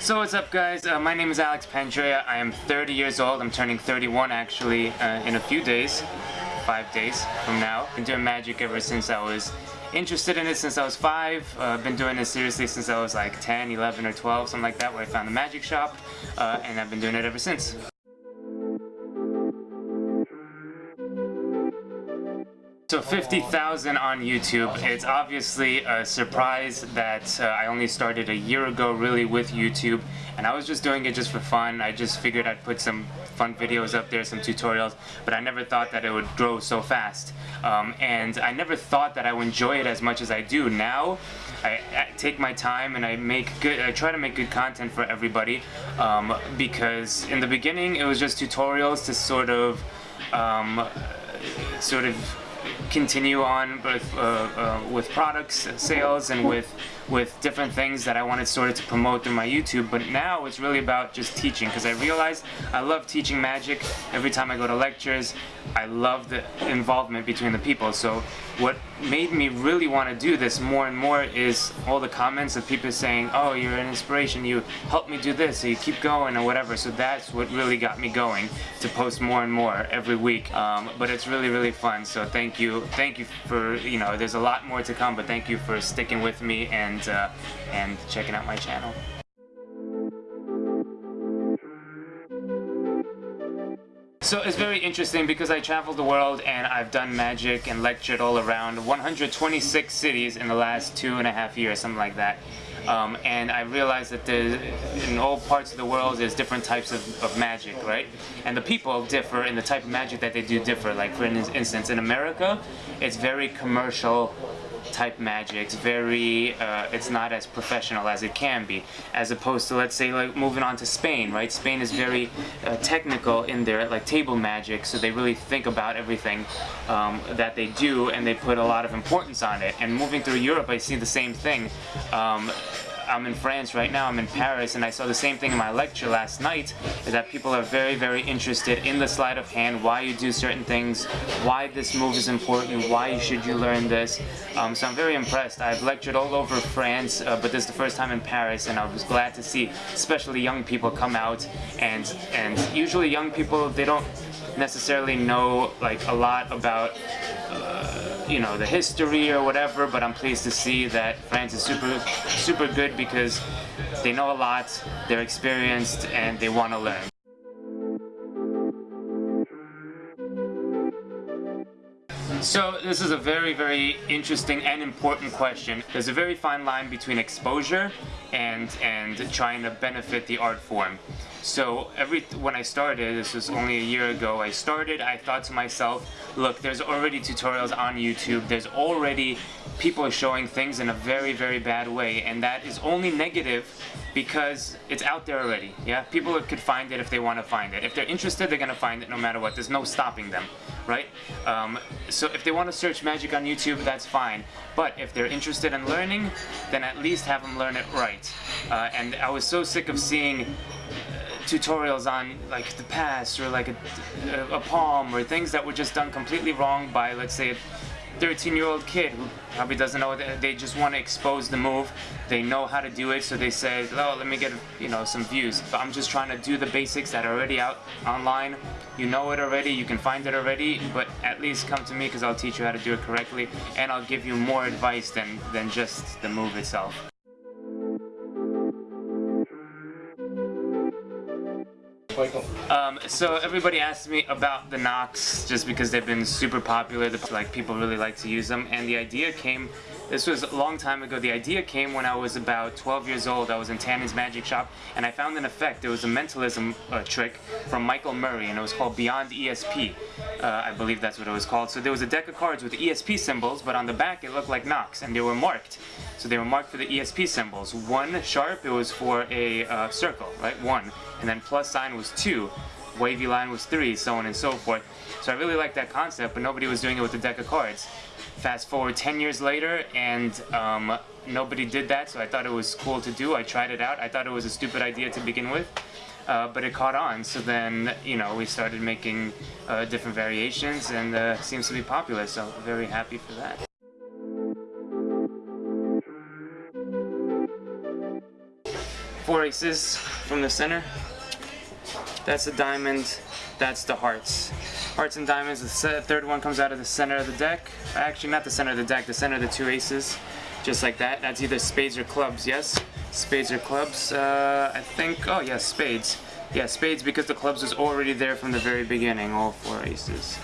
So what's up guys, uh, my name is Alex Pandrea, I am 30 years old, I'm turning 31 actually uh, in a few days, five days from now. Been doing magic ever since I was interested in it since I was 5, uh, been doing it seriously since I was like 10, 11 or 12, something like that where I found the magic shop, uh, and I've been doing it ever since. So 50,000 on YouTube. It's obviously a surprise that uh, I only started a year ago really with YouTube and I was just doing it just for fun. I just figured I'd put some fun videos up there, some tutorials, but I never thought that it would grow so fast. Um, and I never thought that I would enjoy it as much as I do. Now, I, I take my time and I make good, I try to make good content for everybody um, because in the beginning it was just tutorials to sort of, um, sort of continue on with, uh, uh, with products, sales, and with with different things that I wanted sort of to promote through my YouTube, but now it's really about just teaching because I realized I love teaching magic. Every time I go to lectures, I love the involvement between the people. So what made me really want to do this more and more is all the comments of people saying, oh, you're an inspiration, you helped me do this, so you keep going or whatever. So that's what really got me going to post more and more every week. Um, but it's really, really fun. So thank you. Thank you for, you know, there's a lot more to come, but thank you for sticking with me and uh, and checking out my channel. So it's very interesting because I traveled the world and I've done magic and lectured all around 126 cities in the last two and a half years, something like that. Um, and I realized that in all parts of the world there's different types of, of, magic, right? And the people differ and the type of magic that they do differ. Like for instance, in America, it's very commercial type magic. It's very, uh, it's not as professional as it can be, as opposed to, let's say, like moving on to Spain, right? Spain is very uh, technical in their, like, table magic, so they really think about everything um, that they do, and they put a lot of importance on it. And moving through Europe, I see the same thing. Um, I'm in France right now, I'm in Paris, and I saw the same thing in my lecture last night, is that people are very, very interested in the sleight of hand, why you do certain things, why this move is important, why should you learn this. Um, so I'm very impressed. I've lectured all over France, uh, but this is the first time in Paris, and I was glad to see, especially young people come out, and, and usually young people, they don't necessarily know like a lot about uh, you know the history or whatever but I'm pleased to see that France is super super good because they know a lot they're experienced and they want to learn So this is a very, very interesting and important question. There's a very fine line between exposure and and trying to benefit the art form. So every when I started, this was only a year ago, I started, I thought to myself, look, there's already tutorials on YouTube, there's already people showing things in a very, very bad way, and that is only negative because it's out there already, yeah? People could find it if they want to find it. If they're interested, they're going to find it no matter what. There's no stopping them, right? Um, so if they want to search magic on YouTube, that's fine. But if they're interested in learning, then at least have them learn it right. Uh, and I was so sick of seeing tutorials on like the pass or like a, a, a palm or things that were just done completely wrong by let's say a 13 year old kid who probably doesn't know that they just want to expose the move. They know how to do it so they say oh let me get you know some views. But I'm just trying to do the basics that are already out online. You know it already you can find it already but at least come to me because I'll teach you how to do it correctly and I'll give you more advice than than just the move itself Um, so everybody asks me about the NOCs just because they've been super popular. Like people really like to use them, and the idea came. This was a long time ago. The idea came when I was about 12 years old. I was in Tannen's Magic Shop, and I found an effect. It was a mentalism uh, trick from Michael Murray, and it was called Beyond ESP. Uh, I believe that's what it was called. So there was a deck of cards with ESP symbols, but on the back it looked like NOCs, and they were marked. So they were marked for the ESP symbols. One sharp, it was for a uh, circle, right? One and then plus sign was 2, wavy line was 3, so on and so forth. So I really liked that concept, but nobody was doing it with a deck of cards. Fast forward 10 years later, and um, nobody did that, so I thought it was cool to do. I tried it out. I thought it was a stupid idea to begin with. Uh, but it caught on. So then, you know, we started making uh, different variations and uh, seems to be popular. So very happy for that. For a aces from the center. That's the diamond. That's the hearts. Hearts and diamonds. The third one comes out of the center of the deck. Actually, not the center of the deck. The center of the two aces. Just like that. That's either spades or clubs. Yes, spades or clubs. Uh, I think. Oh yes, spades. Yeah, spades because the clubs was already there from the very beginning. All four aces.